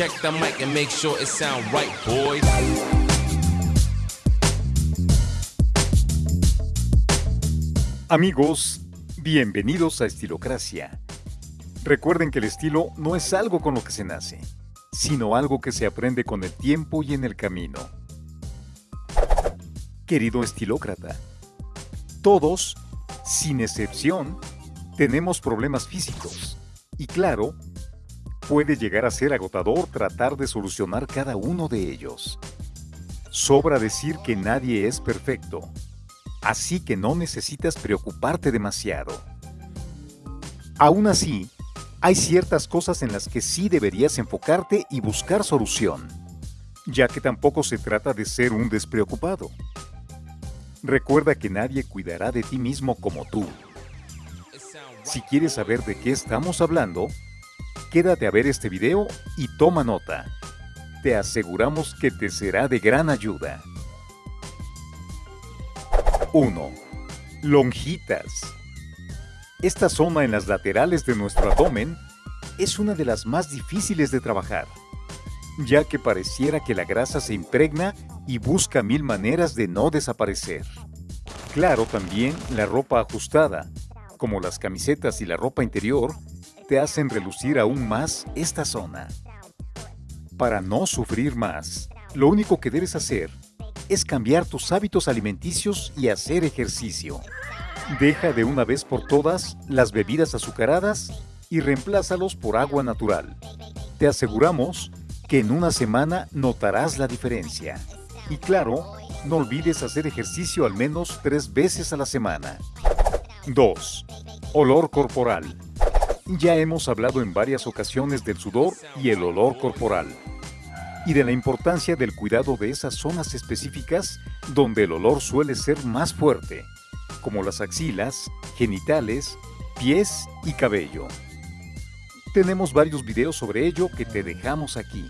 Check the mic and make sure it sound right, boys. Amigos, bienvenidos a Estilocracia. Recuerden que el estilo no es algo con lo que se nace, sino algo que se aprende con el tiempo y en el camino. Querido estilócrata, todos, sin excepción, tenemos problemas físicos. Y claro, puede llegar a ser agotador tratar de solucionar cada uno de ellos. Sobra decir que nadie es perfecto, así que no necesitas preocuparte demasiado. Aún así, hay ciertas cosas en las que sí deberías enfocarte y buscar solución, ya que tampoco se trata de ser un despreocupado. Recuerda que nadie cuidará de ti mismo como tú. Si quieres saber de qué estamos hablando, quédate a ver este video y toma nota. Te aseguramos que te será de gran ayuda. 1. Lonjitas. Esta zona en las laterales de nuestro abdomen es una de las más difíciles de trabajar, ya que pareciera que la grasa se impregna y busca mil maneras de no desaparecer. Claro, también la ropa ajustada, como las camisetas y la ropa interior, te hacen relucir aún más esta zona. Para no sufrir más, lo único que debes hacer es cambiar tus hábitos alimenticios y hacer ejercicio. Deja de una vez por todas las bebidas azucaradas y reemplázalos por agua natural. Te aseguramos que en una semana notarás la diferencia. Y claro, no olvides hacer ejercicio al menos tres veces a la semana. 2. Olor corporal. Ya hemos hablado en varias ocasiones del sudor y el olor corporal y de la importancia del cuidado de esas zonas específicas donde el olor suele ser más fuerte como las axilas, genitales, pies y cabello. Tenemos varios videos sobre ello que te dejamos aquí.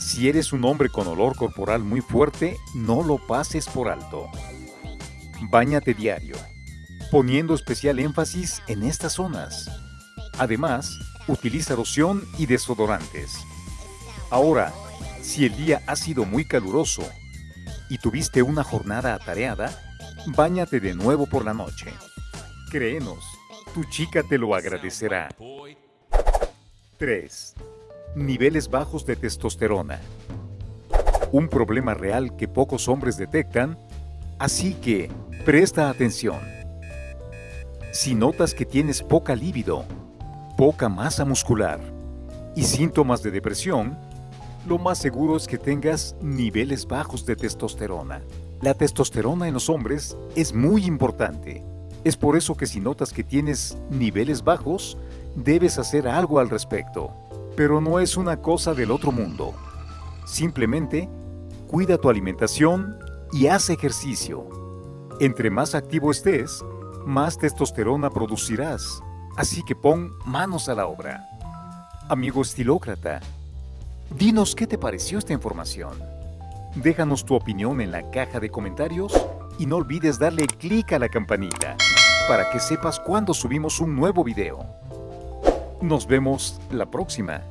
Si eres un hombre con olor corporal muy fuerte, no lo pases por alto. Báñate diario, poniendo especial énfasis en estas zonas. Además, utiliza loción y desodorantes. Ahora, si el día ha sido muy caluroso y tuviste una jornada atareada, Báñate de nuevo por la noche. Créenos, tu chica te lo agradecerá. 3. Niveles bajos de testosterona. Un problema real que pocos hombres detectan, así que presta atención. Si notas que tienes poca libido, poca masa muscular y síntomas de depresión, lo más seguro es que tengas niveles bajos de testosterona. La testosterona en los hombres es muy importante. Es por eso que si notas que tienes niveles bajos, debes hacer algo al respecto. Pero no es una cosa del otro mundo. Simplemente, cuida tu alimentación y haz ejercicio. Entre más activo estés, más testosterona producirás. Así que pon manos a la obra. Amigo estilócrata, dinos qué te pareció esta información. Déjanos tu opinión en la caja de comentarios y no olvides darle clic a la campanita para que sepas cuando subimos un nuevo video. Nos vemos la próxima.